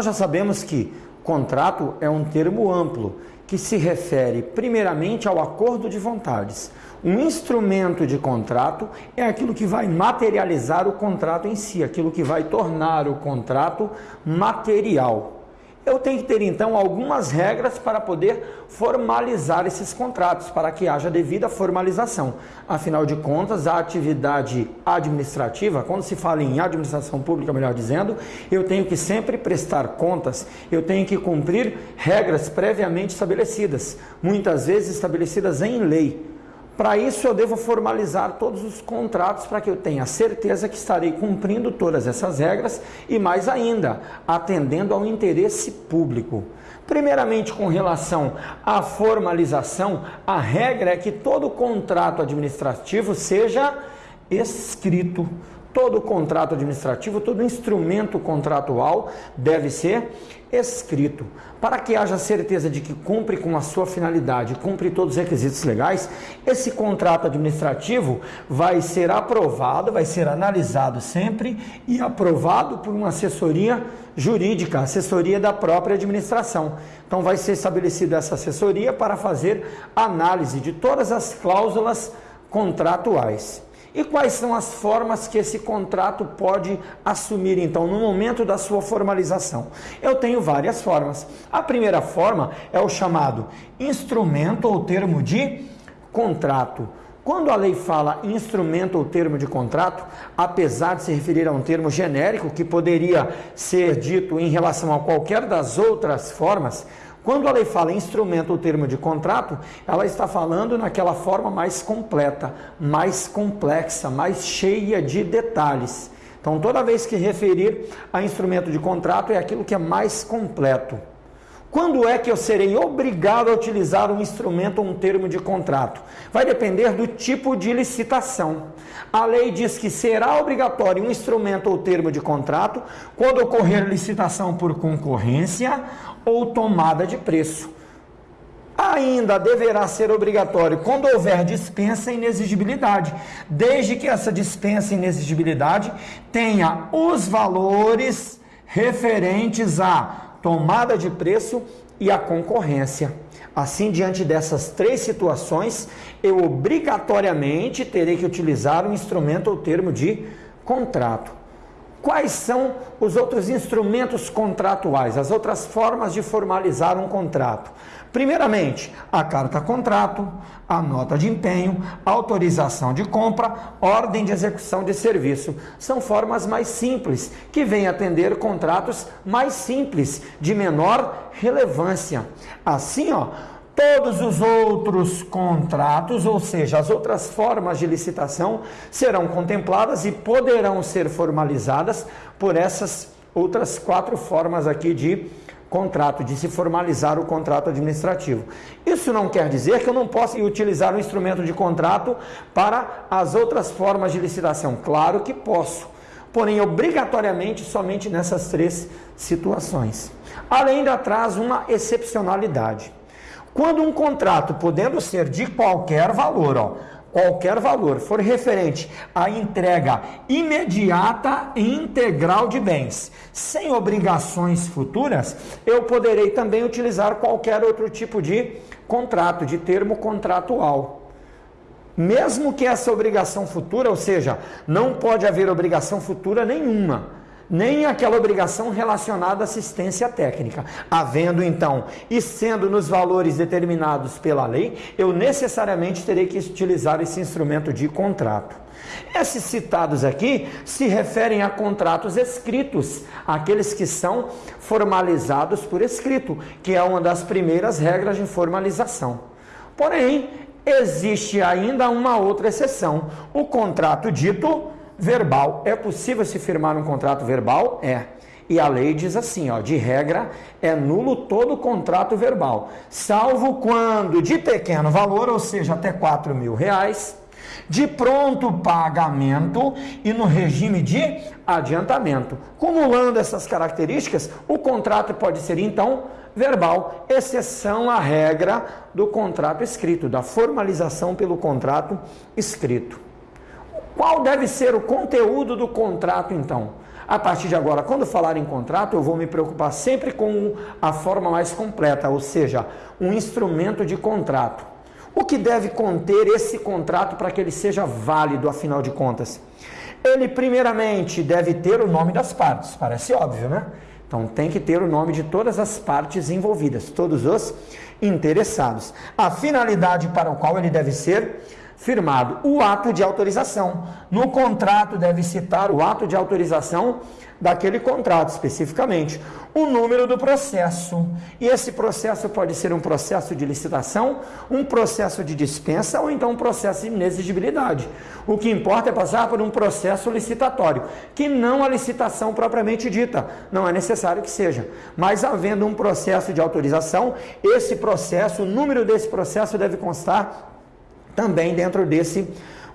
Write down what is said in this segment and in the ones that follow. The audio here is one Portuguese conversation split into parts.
Nós já sabemos que contrato é um termo amplo que se refere primeiramente ao acordo de vontades. Um instrumento de contrato é aquilo que vai materializar o contrato em si, aquilo que vai tornar o contrato material. Eu tenho que ter então algumas regras para poder formalizar esses contratos, para que haja devida formalização. Afinal de contas, a atividade administrativa, quando se fala em administração pública, melhor dizendo, eu tenho que sempre prestar contas, eu tenho que cumprir regras previamente estabelecidas, muitas vezes estabelecidas em lei. Para isso, eu devo formalizar todos os contratos para que eu tenha certeza que estarei cumprindo todas essas regras e, mais ainda, atendendo ao interesse público. Primeiramente, com relação à formalização, a regra é que todo contrato administrativo seja escrito. Todo contrato administrativo, todo instrumento contratual deve ser escrito. Para que haja certeza de que cumpre com a sua finalidade, cumpre todos os requisitos legais, esse contrato administrativo vai ser aprovado, vai ser analisado sempre e aprovado por uma assessoria jurídica, assessoria da própria administração. Então vai ser estabelecida essa assessoria para fazer análise de todas as cláusulas contratuais. E quais são as formas que esse contrato pode assumir, então, no momento da sua formalização? Eu tenho várias formas. A primeira forma é o chamado instrumento ou termo de contrato. Quando a lei fala instrumento ou termo de contrato, apesar de se referir a um termo genérico que poderia ser dito em relação a qualquer das outras formas, quando a lei fala instrumento ou termo de contrato, ela está falando naquela forma mais completa, mais complexa, mais cheia de detalhes. Então, toda vez que referir a instrumento de contrato, é aquilo que é mais completo. Quando é que eu serei obrigado a utilizar um instrumento ou um termo de contrato? Vai depender do tipo de licitação. A lei diz que será obrigatório um instrumento ou termo de contrato quando ocorrer licitação por concorrência ou tomada de preço. Ainda deverá ser obrigatório quando houver dispensa e inexigibilidade, desde que essa dispensa e inexigibilidade tenha os valores referentes a tomada de preço e a concorrência. Assim, diante dessas três situações, eu obrigatoriamente terei que utilizar um instrumento ou termo de contrato. Quais são os outros instrumentos contratuais, as outras formas de formalizar um contrato? Primeiramente, a carta contrato, a nota de empenho, autorização de compra, ordem de execução de serviço. São formas mais simples que vêm atender contratos mais simples, de menor relevância. Assim, ó, Todos os outros contratos, ou seja, as outras formas de licitação, serão contempladas e poderão ser formalizadas por essas outras quatro formas aqui de contrato, de se formalizar o contrato administrativo. Isso não quer dizer que eu não possa utilizar o instrumento de contrato para as outras formas de licitação. Claro que posso, porém obrigatoriamente somente nessas três situações. Além ainda traz uma excepcionalidade. Quando um contrato, podendo ser de qualquer valor, ó, qualquer valor, for referente à entrega imediata e integral de bens, sem obrigações futuras, eu poderei também utilizar qualquer outro tipo de contrato, de termo contratual. Mesmo que essa obrigação futura, ou seja, não pode haver obrigação futura nenhuma nem aquela obrigação relacionada à assistência técnica. Havendo então e sendo nos valores determinados pela lei, eu necessariamente terei que utilizar esse instrumento de contrato. Esses citados aqui se referem a contratos escritos, aqueles que são formalizados por escrito, que é uma das primeiras regras de formalização. Porém, existe ainda uma outra exceção: o contrato dito verbal. É possível se firmar um contrato verbal? É. E a lei diz assim, ó, de regra, é nulo todo contrato verbal, salvo quando de pequeno valor, ou seja, até 4 mil reais, de pronto pagamento e no regime de adiantamento. Cumulando essas características, o contrato pode ser então verbal, exceção à regra do contrato escrito, da formalização pelo contrato escrito. Qual deve ser o conteúdo do contrato, então? A partir de agora, quando falar em contrato, eu vou me preocupar sempre com a forma mais completa, ou seja, um instrumento de contrato. O que deve conter esse contrato para que ele seja válido, afinal de contas? Ele, primeiramente, deve ter o nome das partes, parece óbvio, né? Então, tem que ter o nome de todas as partes envolvidas, todos os interessados. A finalidade para o qual ele deve ser firmado, o ato de autorização. No contrato deve citar o ato de autorização daquele contrato especificamente, o número do processo. E esse processo pode ser um processo de licitação, um processo de dispensa ou então um processo de inexigibilidade. O que importa é passar por um processo licitatório, que não a licitação propriamente dita, não é necessário que seja. Mas havendo um processo de autorização, esse processo, o número desse processo deve constar também dentro desse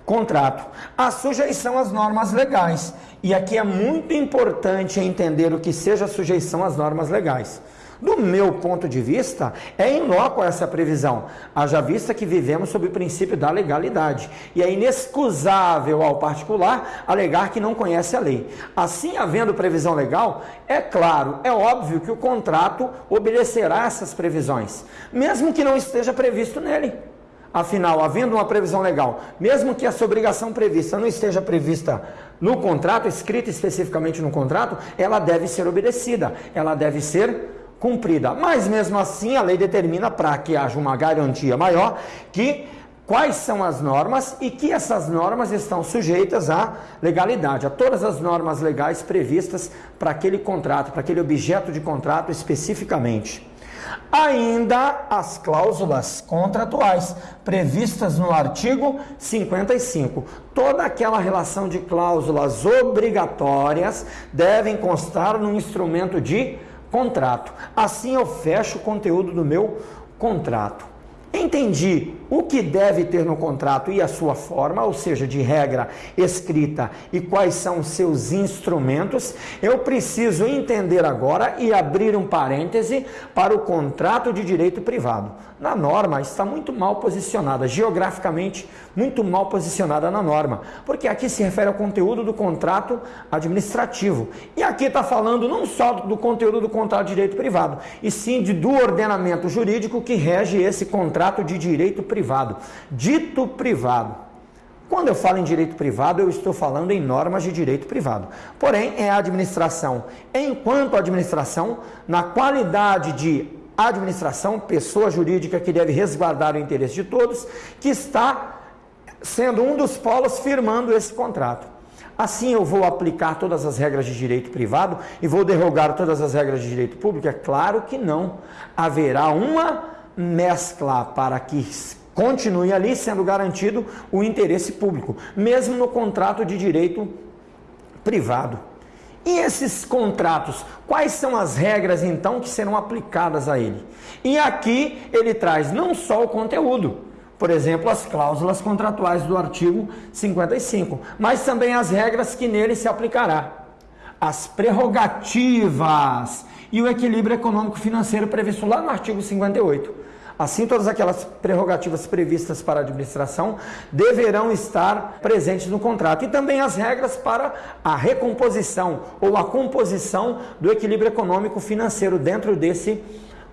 contrato. A sujeição às normas legais. E aqui é muito importante entender o que seja sujeição às normas legais. Do meu ponto de vista, é inócua essa previsão, haja vista que vivemos sob o princípio da legalidade. E é inexcusável ao particular alegar que não conhece a lei. Assim, havendo previsão legal, é claro, é óbvio que o contrato obedecerá essas previsões, mesmo que não esteja previsto nele. Afinal, havendo uma previsão legal, mesmo que essa obrigação prevista não esteja prevista no contrato, escrita especificamente no contrato, ela deve ser obedecida, ela deve ser cumprida. Mas mesmo assim, a lei determina para que haja uma garantia maior que quais são as normas e que essas normas estão sujeitas à legalidade, a todas as normas legais previstas para aquele contrato, para aquele objeto de contrato especificamente. Ainda as cláusulas contratuais previstas no artigo 55. Toda aquela relação de cláusulas obrigatórias devem constar no instrumento de contrato. Assim eu fecho o conteúdo do meu contrato. Entendi o que deve ter no contrato e a sua forma, ou seja, de regra escrita e quais são os seus instrumentos. Eu preciso entender agora e abrir um parêntese para o contrato de direito privado. Na norma está muito mal posicionada, geograficamente muito mal posicionada na norma, porque aqui se refere ao conteúdo do contrato administrativo. E aqui está falando não só do conteúdo do contrato de direito privado, e sim de, do ordenamento jurídico que rege esse contrato de direito privado. Dito privado. Quando eu falo em direito privado, eu estou falando em normas de direito privado. Porém, é a administração, enquanto administração, na qualidade de administração, pessoa jurídica que deve resguardar o interesse de todos, que está sendo um dos polos firmando esse contrato. Assim eu vou aplicar todas as regras de direito privado e vou derrogar todas as regras de direito público? É claro que não. Haverá uma mescla para que continue ali sendo garantido o interesse público, mesmo no contrato de direito privado. E esses contratos, quais são as regras então que serão aplicadas a ele? E aqui ele traz não só o conteúdo, por exemplo, as cláusulas contratuais do artigo 55, mas também as regras que nele se aplicará, as prerrogativas e o equilíbrio econômico financeiro previsto lá no artigo 58. Assim, todas aquelas prerrogativas previstas para a administração deverão estar presentes no contrato e também as regras para a recomposição ou a composição do equilíbrio econômico financeiro dentro desse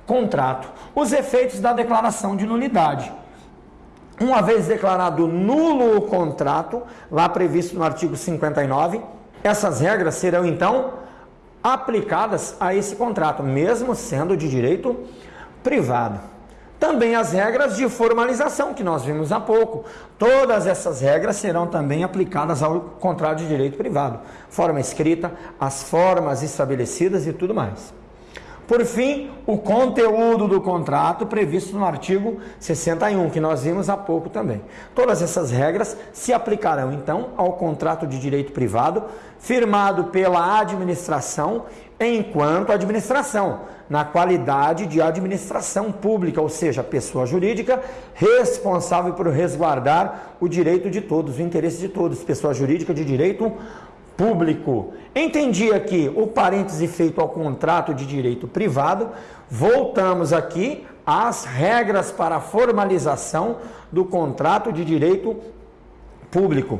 contrato. Os efeitos da declaração de nulidade. Uma vez declarado nulo o contrato, lá previsto no artigo 59, essas regras serão então aplicadas a esse contrato, mesmo sendo de direito privado. Também as regras de formalização que nós vimos há pouco. Todas essas regras serão também aplicadas ao contrato de direito privado. Forma escrita, as formas estabelecidas e tudo mais. Por fim, o conteúdo do contrato previsto no artigo 61, que nós vimos há pouco também. Todas essas regras se aplicarão então ao contrato de direito privado firmado pela administração enquanto administração, na qualidade de administração pública, ou seja, pessoa jurídica responsável por resguardar o direito de todos, o interesse de todos, pessoa jurídica de direito público. Entendi aqui o parêntese feito ao contrato de direito privado. Voltamos aqui às regras para a formalização do contrato de direito público.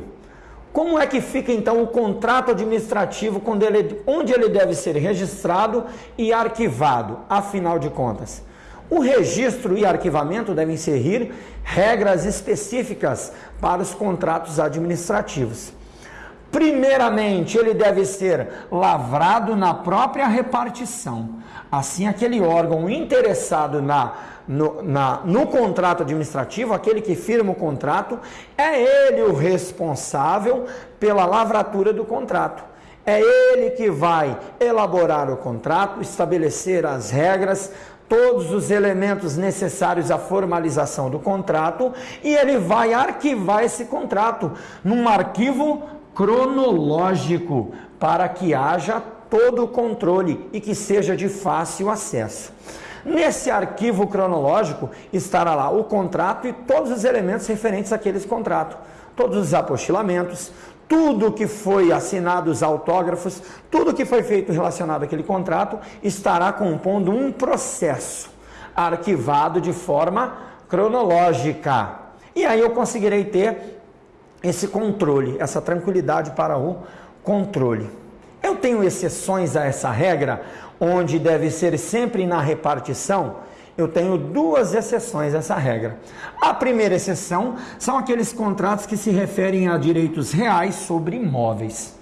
Como é que fica então o contrato administrativo ele, onde ele deve ser registrado e arquivado, afinal de contas? O registro e arquivamento devem seguir regras específicas para os contratos administrativos. Primeiramente, ele deve ser lavrado na própria repartição. Assim, aquele órgão interessado na, no, na, no contrato administrativo, aquele que firma o contrato, é ele o responsável pela lavratura do contrato. É ele que vai elaborar o contrato, estabelecer as regras, todos os elementos necessários à formalização do contrato e ele vai arquivar esse contrato num arquivo cronológico para que haja todo o controle e que seja de fácil acesso. Nesse arquivo cronológico estará lá o contrato e todos os elementos referentes àquele contrato, todos os apostilamentos, tudo que foi assinado, os autógrafos, tudo que foi feito relacionado àquele contrato estará compondo um processo arquivado de forma cronológica. E aí eu conseguirei ter esse controle, essa tranquilidade para o controle. Eu tenho exceções a essa regra, onde deve ser sempre na repartição. Eu tenho duas exceções a essa regra. A primeira exceção são aqueles contratos que se referem a direitos reais sobre imóveis.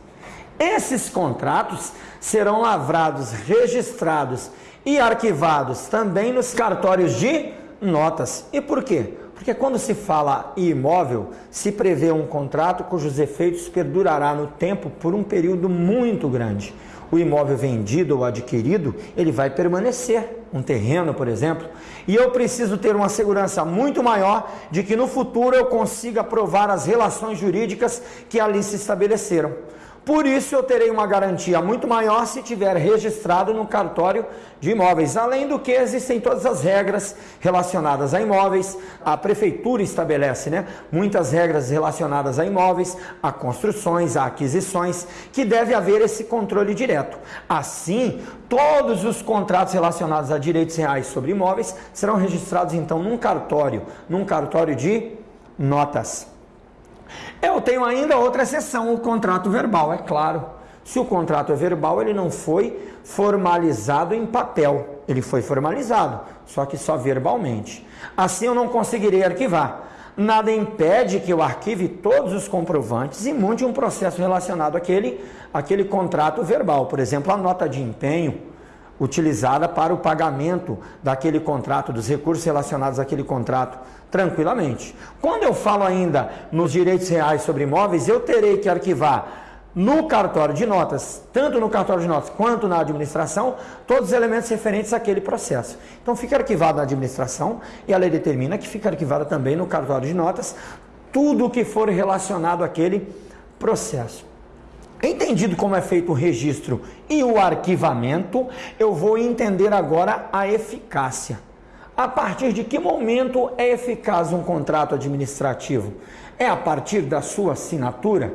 Esses contratos serão lavrados, registrados e arquivados também nos cartórios de notas. E por quê? Porque quando se fala em imóvel, se prevê um contrato cujos efeitos perdurará no tempo por um período muito grande. O imóvel vendido ou adquirido, ele vai permanecer, um terreno, por exemplo, e eu preciso ter uma segurança muito maior de que no futuro eu consiga provar as relações jurídicas que ali se estabeleceram. Por isso eu terei uma garantia muito maior se tiver registrado no cartório de imóveis. Além do que existem todas as regras relacionadas a imóveis, a prefeitura estabelece, né, muitas regras relacionadas a imóveis, a construções, a aquisições, que deve haver esse controle direto. Assim, todos os contratos relacionados a direitos reais sobre imóveis serão registrados então num cartório, num cartório de notas. Eu tenho ainda outra exceção, o contrato verbal, é claro. Se o contrato é verbal, ele não foi formalizado em papel, ele foi formalizado, só que só verbalmente. Assim eu não conseguirei arquivar. Nada impede que eu arquive todos os comprovantes e monte um processo relacionado àquele, àquele contrato verbal. Por exemplo, a nota de empenho, utilizada para o pagamento daquele contrato, dos recursos relacionados àquele contrato, tranquilamente. Quando eu falo ainda nos direitos reais sobre imóveis, eu terei que arquivar no cartório de notas, tanto no cartório de notas quanto na administração, todos os elementos referentes àquele processo. Então fica arquivado na administração e a lei determina que fica arquivada também no cartório de notas tudo o que for relacionado àquele processo. Entendido como é feito o registro e o arquivamento, eu vou entender agora a eficácia. A partir de que momento é eficaz um contrato administrativo? É a partir da sua assinatura?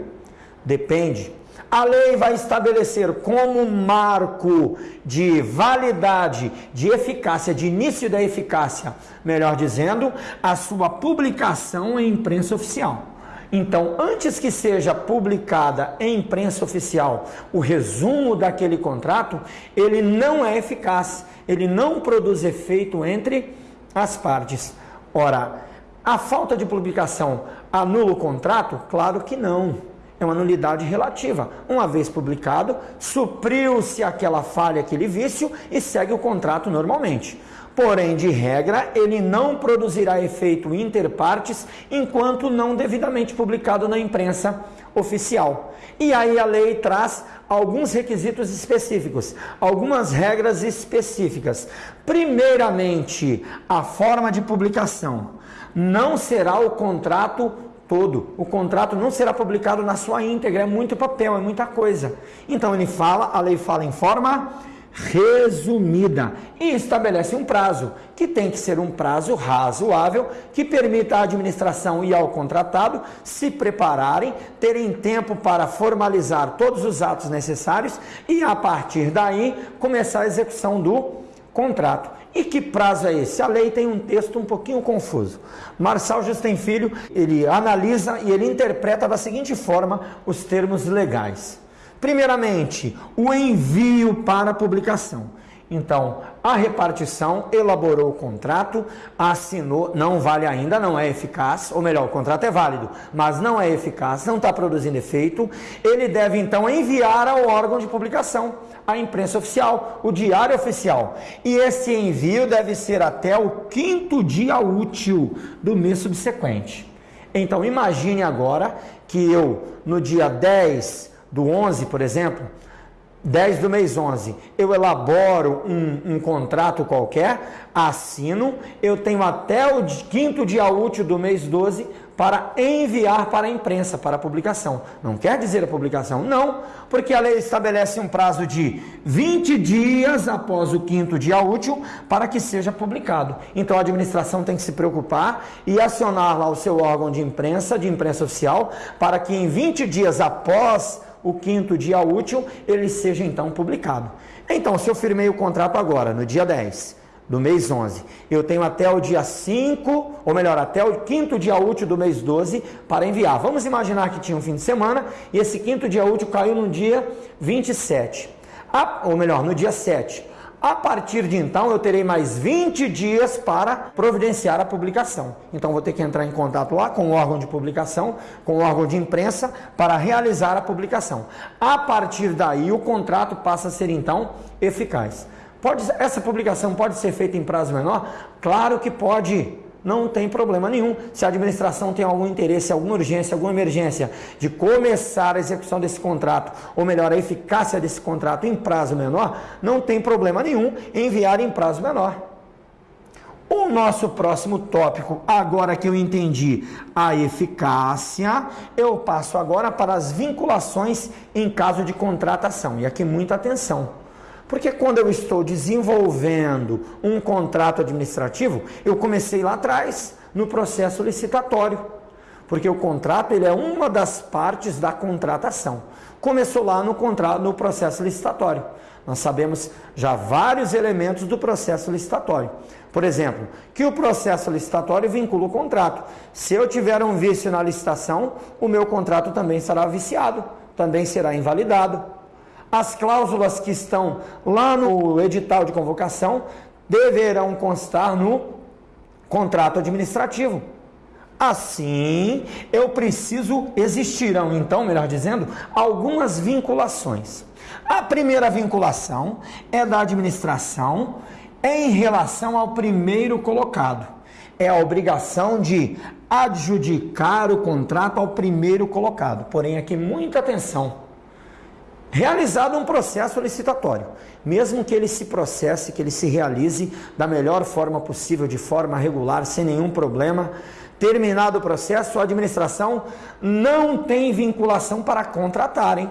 Depende. A lei vai estabelecer como marco de validade, de eficácia, de início da eficácia, melhor dizendo, a sua publicação em imprensa oficial. Então, antes que seja publicada em imprensa oficial o resumo daquele contrato, ele não é eficaz, ele não produz efeito entre as partes. Ora, a falta de publicação anula o contrato? Claro que não. É uma nulidade relativa. Uma vez publicado, supriu-se aquela falha, aquele vício e segue o contrato normalmente. Porém, de regra, ele não produzirá efeito interpartes enquanto não devidamente publicado na imprensa oficial. E aí a lei traz alguns requisitos específicos, algumas regras específicas. Primeiramente, a forma de publicação. Não será o contrato todo. O contrato não será publicado na sua íntegra, é muito papel, é muita coisa. Então ele fala, a lei fala em forma resumida e estabelece um prazo, que tem que ser um prazo razoável, que permita à administração e ao contratado se prepararem, terem tempo para formalizar todos os atos necessários e, a partir daí, começar a execução do contrato. E que prazo é esse? A lei tem um texto um pouquinho confuso. Marçal Justem Filho, ele analisa e ele interpreta da seguinte forma os termos legais. Primeiramente, o envio para publicação. Então, a repartição elaborou o contrato, assinou, não vale ainda, não é eficaz, ou melhor, o contrato é válido, mas não é eficaz, não está produzindo efeito. Ele deve então enviar ao órgão de publicação, a imprensa oficial, o diário oficial. E esse envio deve ser até o quinto dia útil do mês subsequente. Então, imagine agora que eu, no dia 10 do 11, por exemplo, 10 do mês 11, eu elaboro um, um, contrato qualquer, assino, eu tenho até o quinto dia útil do mês 12 para enviar para a imprensa, para a publicação. Não quer dizer a publicação? Não, porque a lei estabelece um prazo de 20 dias após o quinto dia útil para que seja publicado. Então a administração tem que se preocupar e acionar lá o seu órgão de imprensa, de imprensa oficial, para que em 20 dias após o quinto dia útil, ele seja então publicado. Então, se eu firmei o contrato agora, no dia 10 do mês 11, eu tenho até o dia 5, ou melhor, até o quinto dia útil do mês 12 para enviar. Vamos imaginar que tinha um fim de semana e esse quinto dia útil caiu no dia 27, ou melhor, no dia 7. A partir de então, eu terei mais 20 dias para providenciar a publicação. Então, vou ter que entrar em contato lá com o órgão de publicação, com o órgão de imprensa, para realizar a publicação. A partir daí, o contrato passa a ser então eficaz. Pode, essa publicação pode ser feita em prazo menor? Claro que pode não tem problema nenhum. Se a administração tem algum interesse, alguma urgência, alguma emergência de começar a execução desse contrato, ou melhor, a eficácia desse contrato em prazo menor, não tem problema nenhum enviar em prazo menor. O nosso próximo tópico, agora que eu entendi a eficácia, eu passo agora para as vinculações em caso de contratação. E aqui muita atenção. Porque quando eu estou desenvolvendo um contrato administrativo, eu comecei lá atrás, no processo licitatório. Porque o contrato ele é uma das partes da contratação. Começou lá no contrato, no processo licitatório. Nós sabemos já vários elementos do processo licitatório. Por exemplo, que o processo licitatório vincula o contrato. Se eu tiver um vício na licitação, o meu contrato também será viciado, também será invalidado. As cláusulas que estão lá no edital de convocação deverão constar no contrato administrativo. Assim, eu preciso, existirão então, melhor dizendo, algumas vinculações. A primeira vinculação é da administração em relação ao primeiro colocado. É a obrigação de adjudicar o contrato ao primeiro colocado. Porém, aqui muita atenção realizado um processo licitatório, mesmo que ele se processe, que ele se realize da melhor forma possível, de forma regular, sem nenhum problema, terminado o processo, a administração não tem vinculação para contratar, hein?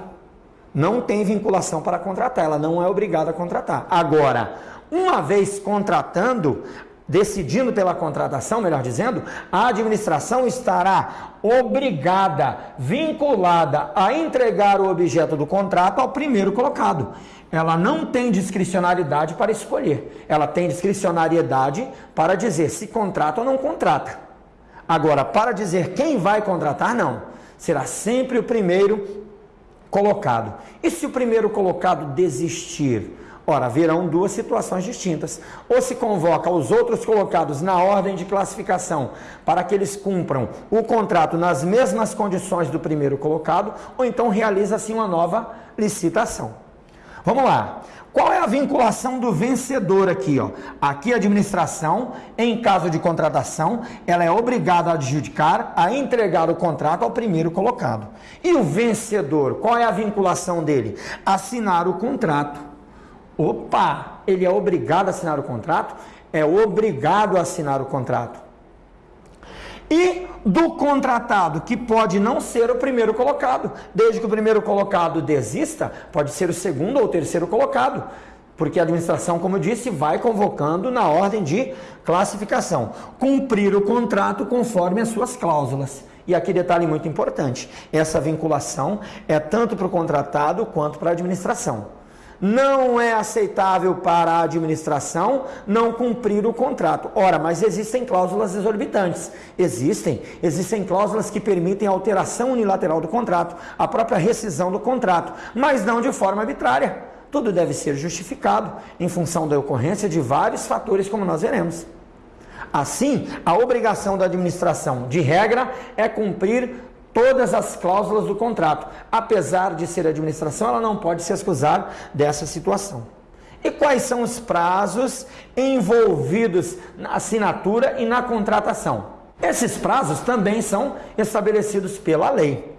Não tem vinculação para contratar, ela não é obrigada a contratar. Agora, uma vez contratando, decidindo pela contratação, melhor dizendo, a administração estará obrigada, vinculada a entregar o objeto do contrato ao primeiro colocado. Ela não tem discricionariedade para escolher, ela tem discricionariedade para dizer se contrata ou não contrata. Agora, para dizer quem vai contratar, não. Será sempre o primeiro colocado. E se o primeiro colocado desistir? Ora, haverão duas situações distintas. Ou se convoca os outros colocados na ordem de classificação para que eles cumpram o contrato nas mesmas condições do primeiro colocado, ou então realiza-se uma nova licitação. Vamos lá. Qual é a vinculação do vencedor aqui? Ó? Aqui a administração, em caso de contratação, ela é obrigada a adjudicar, a entregar o contrato ao primeiro colocado. E o vencedor, qual é a vinculação dele? Assinar o contrato Opa, ele é obrigado a assinar o contrato? É obrigado a assinar o contrato. E do contratado, que pode não ser o primeiro colocado, desde que o primeiro colocado desista, pode ser o segundo ou terceiro colocado, porque a administração, como eu disse, vai convocando na ordem de classificação. Cumprir o contrato conforme as suas cláusulas. E aqui detalhe muito importante: essa vinculação é tanto para o contratado quanto para a administração. Não é aceitável para a administração não cumprir o contrato. Ora, mas existem cláusulas exorbitantes. Existem, existem cláusulas que permitem a alteração unilateral do contrato, a própria rescisão do contrato, mas não de forma arbitrária. Tudo deve ser justificado em função da ocorrência de vários fatores, como nós veremos. Assim, a obrigação da administração, de regra, é cumprir todas as cláusulas do contrato. Apesar de ser administração, ela não pode se excusar dessa situação. E quais são os prazos envolvidos na assinatura e na contratação? Esses prazos também são estabelecidos pela lei.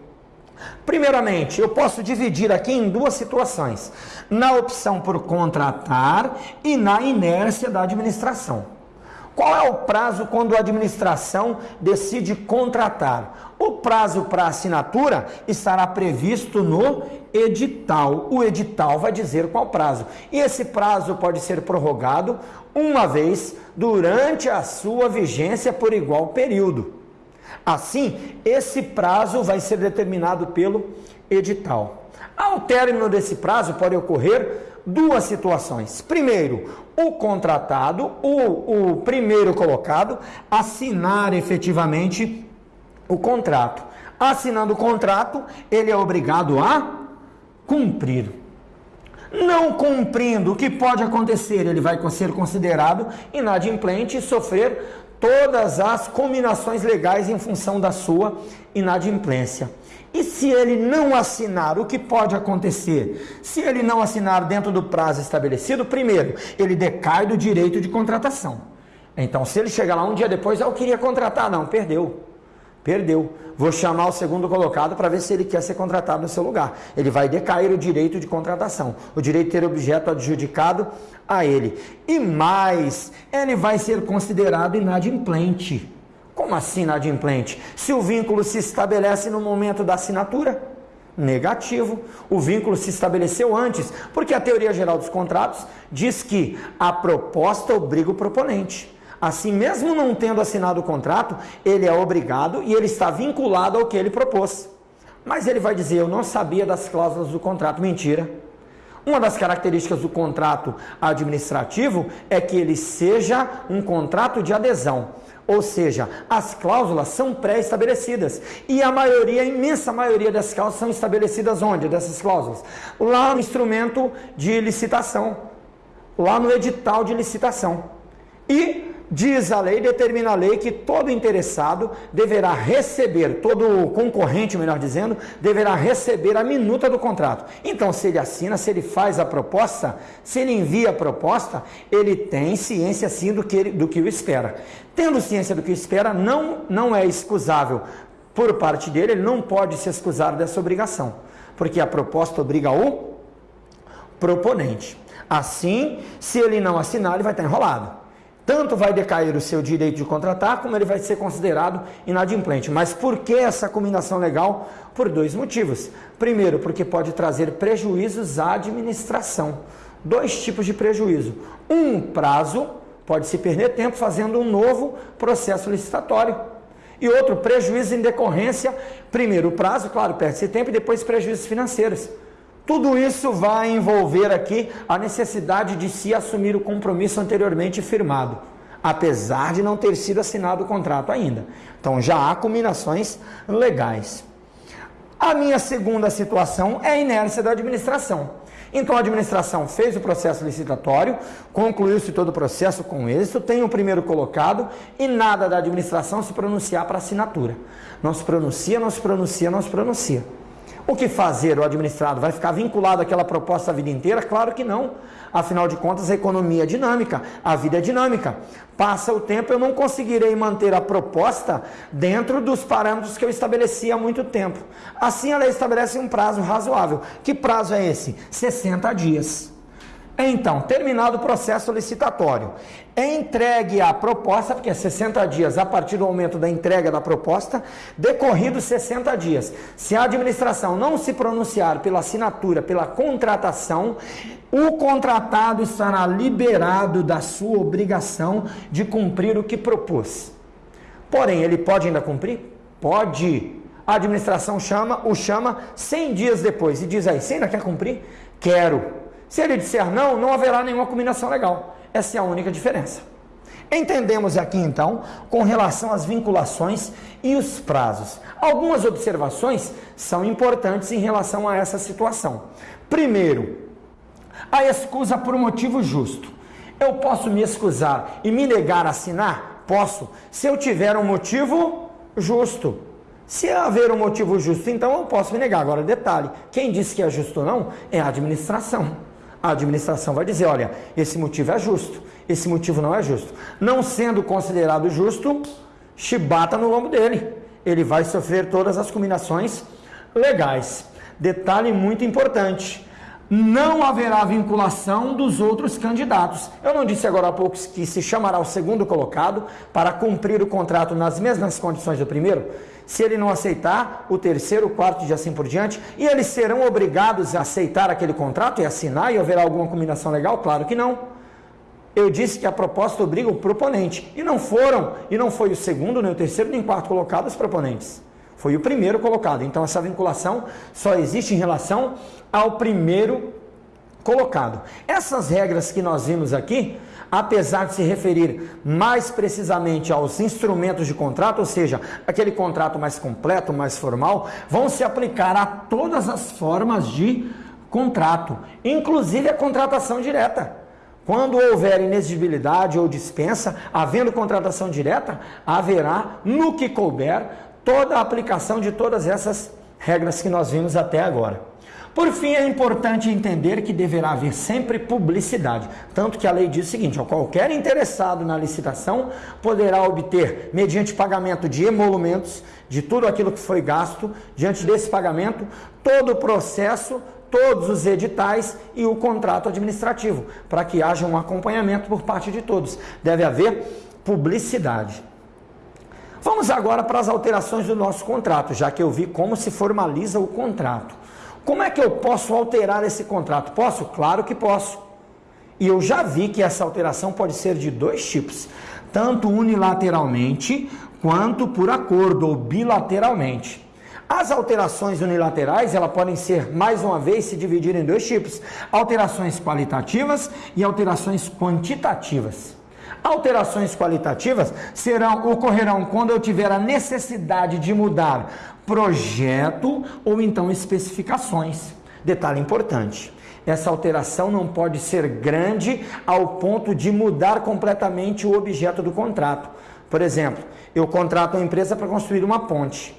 Primeiramente, eu posso dividir aqui em duas situações: na opção por contratar e na inércia da administração. Qual é o prazo quando a administração decide contratar? O prazo para assinatura estará previsto no edital. O edital vai dizer qual prazo. E esse prazo pode ser prorrogado uma vez durante a sua vigência por igual período. Assim, esse prazo vai ser determinado pelo edital. Ao término desse prazo, pode ocorrer duas situações. Primeiro, o contratado, o, o primeiro colocado, assinar efetivamente o contrato. Assinando o contrato, ele é obrigado a cumprir. Não cumprindo, o que pode acontecer? Ele vai ser considerado inadimplente e sofrer todas as combinações legais em função da sua inadimplência. E se ele não assinar, o que pode acontecer? Se ele não assinar dentro do prazo estabelecido, primeiro, ele decai do direito de contratação. Então, se ele chegar lá um dia depois, ah, eu queria contratar, não, perdeu. Perdeu. Vou chamar o segundo colocado para ver se ele quer ser contratado no seu lugar. Ele vai decair o direito de contratação, o direito de ter objeto adjudicado a ele. E mais, ele vai ser considerado inadimplente. Como assim inadimplente? Se o vínculo se estabelece no momento da assinatura? Negativo. O vínculo se estabeleceu antes, porque a teoria geral dos contratos diz que a proposta obriga o proponente. Assim, mesmo não tendo assinado o contrato, ele é obrigado e ele está vinculado ao que ele propôs. Mas ele vai dizer: Eu não sabia das cláusulas do contrato. Mentira. Uma das características do contrato administrativo é que ele seja um contrato de adesão. Ou seja, as cláusulas são pré-estabelecidas. E a maioria, a imensa maioria das cláusulas são estabelecidas onde? Dessas cláusulas? Lá no instrumento de licitação. Lá no edital de licitação. E diz a lei, determina a lei que todo interessado deverá receber, todo concorrente, melhor dizendo, deverá receber a minuta do contrato. Então, se ele assina, se ele faz a proposta, se ele envia a proposta, ele tem ciência sim do que, do que o espera. Tendo ciência do que espera, não, não é excusável por parte dele, ele não pode se excusar dessa obrigação, porque a proposta obriga o proponente. Assim, se ele não assinar, ele vai estar enrolado tanto vai decair o seu direito de contratar, como ele vai ser considerado inadimplente. Mas por que essa combinação legal? Por dois motivos. Primeiro, porque pode trazer prejuízos à administração. Dois tipos de prejuízo. Um prazo, pode se perder tempo fazendo um novo processo licitatório. E outro, prejuízo em decorrência, primeiro o prazo, claro, perde-se tempo, e depois prejuízos financeiros. Tudo isso vai envolver aqui a necessidade de se assumir o compromisso anteriormente firmado, apesar de não ter sido assinado o contrato ainda. Então já há combinações legais. A minha segunda situação é a inércia da administração. Então a administração fez o processo licitatório, concluiu-se todo o processo com êxito, tem o primeiro colocado e nada da administração se pronunciar para assinatura. Não se pronuncia, não se pronuncia, não se pronuncia. O que fazer o administrado? Vai ficar vinculado àquela proposta a vida inteira? Claro que não. Afinal de contas, a economia é dinâmica, a vida é dinâmica. Passa o tempo, eu não conseguirei manter a proposta dentro dos parâmetros que eu estabeleci há muito tempo. Assim, ela estabelece um prazo razoável. Que prazo é esse? 60 dias. Então, terminado o processo licitatório, entregue a proposta, porque é 60 dias a partir do momento da entrega da proposta, decorridos 60 dias. Se a administração não se pronunciar pela assinatura, pela contratação, o contratado estará liberado da sua obrigação de cumprir o que propôs. Porém, ele pode ainda cumprir? Pode. A administração chama, o chama 100 dias depois e diz aí: você ainda quer cumprir? Quero. Se ele disser não, não haverá nenhuma combinação legal. Essa é a única diferença. Entendemos aqui então com relação às vinculações e os prazos. Algumas observações são importantes em relação a essa situação. Primeiro, a excusa por motivo justo. Eu posso me excusar e me negar a assinar? Posso, se eu tiver um motivo justo. Se haver um motivo justo, então eu posso me negar. Agora, detalhe: quem disse que é justo ou não é a administração. A administração vai dizer: olha, esse motivo é justo, esse motivo não é justo. Não sendo considerado justo, chibata no lombo dele. Ele vai sofrer todas as combinações legais. Detalhe muito importante: não haverá vinculação dos outros candidatos. Eu não disse agora há pouco que se chamará o segundo colocado para cumprir o contrato nas mesmas condições do primeiro? Se ele não aceitar, o terceiro, o quarto e assim por diante, e eles serão obrigados a aceitar aquele contrato e assinar e haverá alguma combinação legal? Claro que não. Eu disse que a proposta obriga o proponente, e não foram, e não foi o segundo, nem o terceiro, nem o quarto colocado os proponentes. Foi o primeiro colocado. Então essa vinculação só existe em relação ao primeiro colocado. Essas regras que nós vimos aqui, apesar de se referir mais precisamente aos instrumentos de contrato, ou seja, aquele contrato mais completo, mais formal, vão se aplicar a todas as formas de contrato, inclusive a contratação direta. Quando houver inexigibilidade ou dispensa, havendo contratação direta, haverá, no que couber, toda a aplicação de todas essas regras que nós vimos até agora. Por fim, é importante entender que deverá haver sempre publicidade, tanto que a lei diz o seguinte: ó, qualquer interessado na licitação poderá obter, mediante pagamento de emolumentos, de tudo aquilo que foi gasto, diante desse pagamento, todo o processo, todos os editais e o contrato administrativo, para que haja um acompanhamento por parte de todos. Deve haver publicidade. Vamos agora para as alterações do nosso contrato, já que eu vi como se formaliza o contrato. Como é que eu posso alterar esse contrato? Posso? Claro que posso. E eu já vi que essa alteração pode ser de dois tipos, tanto unilateralmente quanto por acordo ou bilateralmente. As alterações unilaterais, elas podem ser, mais uma vez, se dividir em dois tipos: alterações qualitativas e alterações quantitativas. Alterações qualitativas serão ocorrerão quando eu tiver a necessidade de mudar projeto ou então especificações. Detalhe importante: essa alteração não pode ser grande ao ponto de mudar completamente o objeto do contrato. Por exemplo, eu contrato uma empresa para construir uma ponte.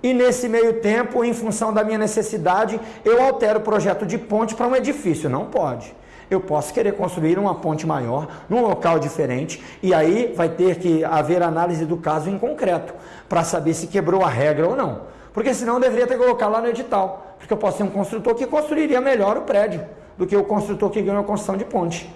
E nesse meio tempo, em função da minha necessidade, eu altero o projeto de ponte para um edifício. Não pode eu posso querer construir uma ponte maior num local diferente e aí vai ter que haver análise do caso em concreto para saber se quebrou a regra ou não. Porque senão eu deveria ter colocado lá no edital, porque eu posso ter um construtor que construiria melhor o prédio do que o construtor que ganhou a construção de ponte.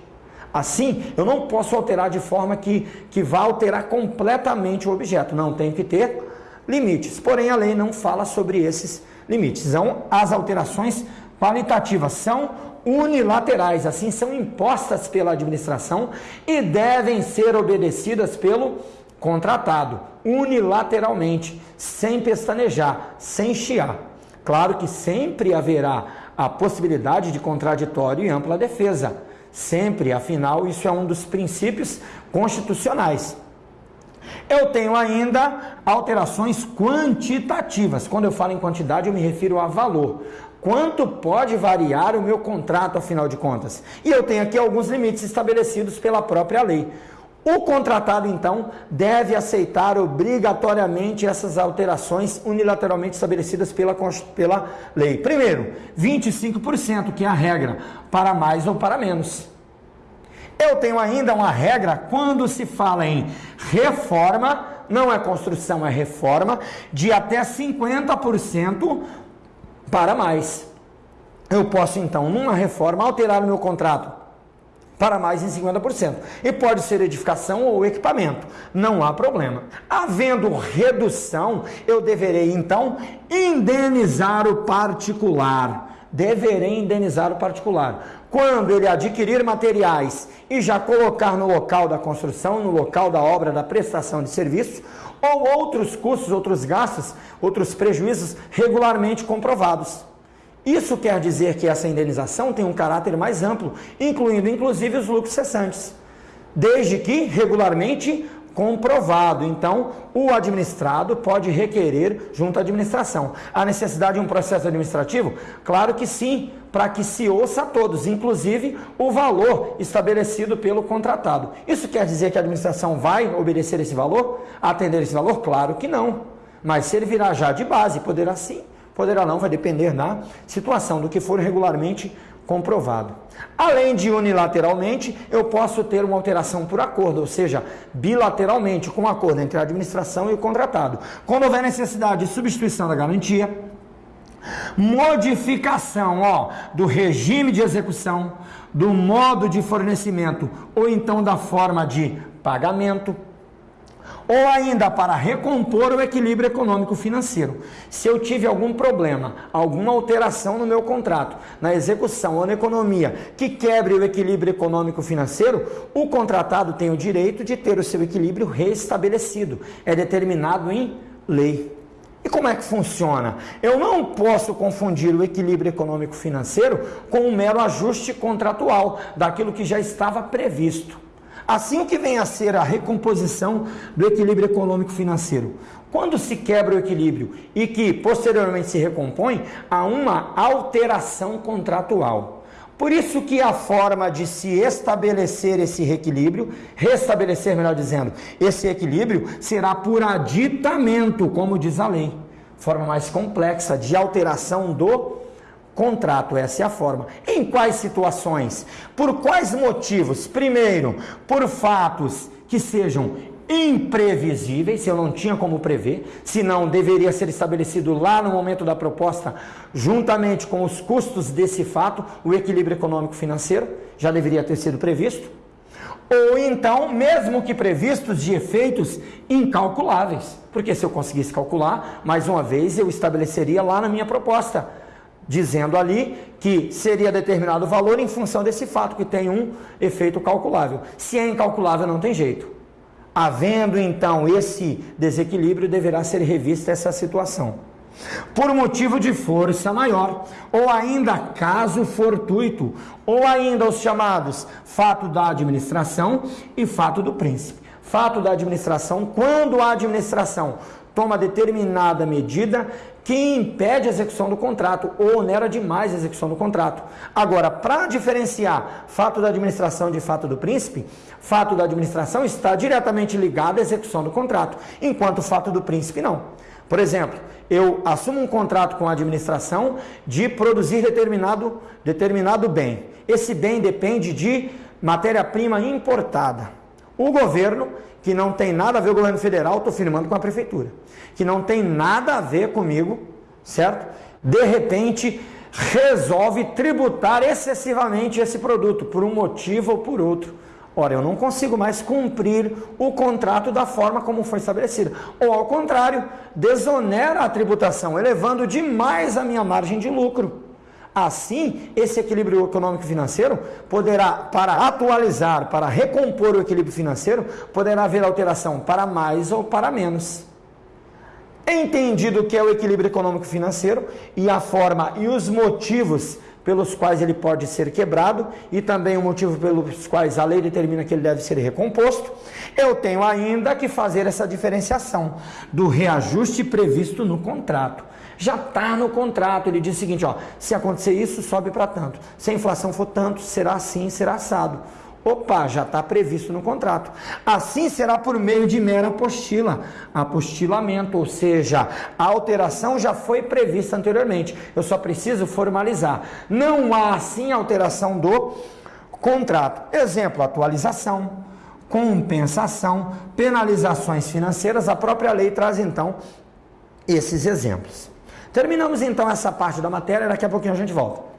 Assim, eu não posso alterar de forma que, que vá alterar completamente o objeto. Não, tem que ter limites. Porém, a lei não fala sobre esses limites. Então, as alterações qualitativas são unilaterais, assim são impostas pela administração e devem ser obedecidas pelo contratado, unilateralmente, sem pestanejar, sem chiar. Claro que sempre haverá a possibilidade de contraditório e ampla defesa. Sempre, afinal, isso é um dos princípios constitucionais. Eu tenho ainda alterações quantitativas. Quando eu falo em quantidade, eu me refiro a valor. Quanto pode variar o meu contrato, afinal de contas? E eu tenho aqui alguns limites estabelecidos pela própria lei. O contratado, então, deve aceitar obrigatoriamente essas alterações unilateralmente estabelecidas pela, pela lei. Primeiro, 25%, que é a regra, para mais ou para menos. Eu tenho ainda uma regra quando se fala em reforma, não é construção, é reforma, de até 50% para mais. Eu posso então, numa reforma, alterar o meu contrato para mais em 50%. E pode ser edificação ou equipamento, não há problema. Havendo redução, eu deverei então indenizar o particular. Deverei indenizar o particular. Quando ele adquirir materiais e já colocar no local da construção, no local da obra, da prestação de serviço, ou outros custos, outros gastos, outros prejuízos regularmente comprovados. Isso quer dizer que essa indenização tem um caráter mais amplo, incluindo inclusive os lucros cessantes, desde que regularmente comprovado. Então, o administrado pode requerer junto à administração. A necessidade de um processo administrativo? Claro que sim, para que se ouça a todos, inclusive o valor estabelecido pelo contratado. Isso quer dizer que a administração vai obedecer esse valor? Atender esse valor? Claro que não. Mas se ele virar já de base, poderá sim, poderá não, vai depender da situação, do que for regularmente comprovado. Além de unilateralmente, eu posso ter uma alteração por acordo, ou seja, bilateralmente, com um acordo entre a administração e o contratado. Quando houver necessidade de substituição da garantia, modificação ó, do regime de execução, do modo de fornecimento ou então da forma de pagamento, ou ainda para recompor o equilíbrio econômico financeiro. Se eu tive algum problema, alguma alteração no meu contrato, na execução ou na economia, que quebre o equilíbrio econômico financeiro, o contratado tem o direito de ter o seu equilíbrio restabelecido. É determinado em lei. E como é que funciona? Eu não posso confundir o equilíbrio econômico financeiro com um mero ajuste contratual daquilo que já estava previsto. Assim que vem a ser a recomposição do equilíbrio econômico financeiro. Quando se quebra o equilíbrio e que posteriormente se recompõe, há uma alteração contratual. Por isso que a forma de se estabelecer esse reequilíbrio, restabelecer, melhor dizendo, esse equilíbrio será por aditamento, como diz a lei. Forma mais complexa de alteração do Contrato, essa é a forma. Em quais situações? Por quais motivos? Primeiro, por fatos que sejam imprevisíveis, se eu não tinha como prever, senão deveria ser estabelecido lá no momento da proposta, juntamente com os custos desse fato, o equilíbrio econômico financeiro já deveria ter sido previsto. Ou então, mesmo que previstos de efeitos incalculáveis, porque se eu conseguisse calcular, mais uma vez eu estabeleceria lá na minha proposta dizendo ali que seria determinado valor em função desse fato que tem um efeito calculável. Se é incalculável, não tem jeito. Havendo então esse desequilíbrio, deverá ser revista essa situação. Por motivo de força maior, ou ainda caso fortuito, ou ainda os chamados fato da administração e fato do príncipe. Fato da administração, quando a administração toma determinada medida que impede a execução do contrato ou onera demais a execução do contrato. Agora, para diferenciar fato da administração de fato do príncipe, fato da administração está diretamente ligado à execução do contrato, enquanto fato do príncipe não. Por exemplo, eu assumo um contrato com a administração de produzir determinado, determinado bem. Esse bem depende de matéria-prima importada. O governo que não tem nada a ver com o governo federal, estou firmando com a prefeitura, que não tem nada a ver comigo, certo? De repente resolve tributar excessivamente esse produto, por um motivo ou por outro. Ora, eu não consigo mais cumprir o contrato da forma como foi estabelecido. Ou, ao contrário, desonera a tributação, elevando demais a minha margem de lucro. Assim, esse equilíbrio econômico financeiro poderá, para atualizar, para recompor o equilíbrio financeiro, poderá haver alteração para mais ou para menos. Entendido o que é o equilíbrio econômico financeiro e a forma e os motivos pelos quais ele pode ser quebrado e também o motivo pelos quais a lei determina que ele deve ser recomposto, eu tenho ainda que fazer essa diferenciação do reajuste previsto no contrato já está no contrato. Ele diz o seguinte: ó, se acontecer isso, sobe para tanto. Se a inflação for tanto, será assim, será assado. Opa, já está previsto no contrato. Assim será por meio de mera apostila, apostilamento, ou seja, a alteração já foi prevista anteriormente. Eu só preciso formalizar. Não há assim alteração do contrato. Exemplo, atualização, compensação, penalizações financeiras. A própria lei traz então esses exemplos. Terminamos então essa parte da matéria, daqui a pouquinho a gente volta.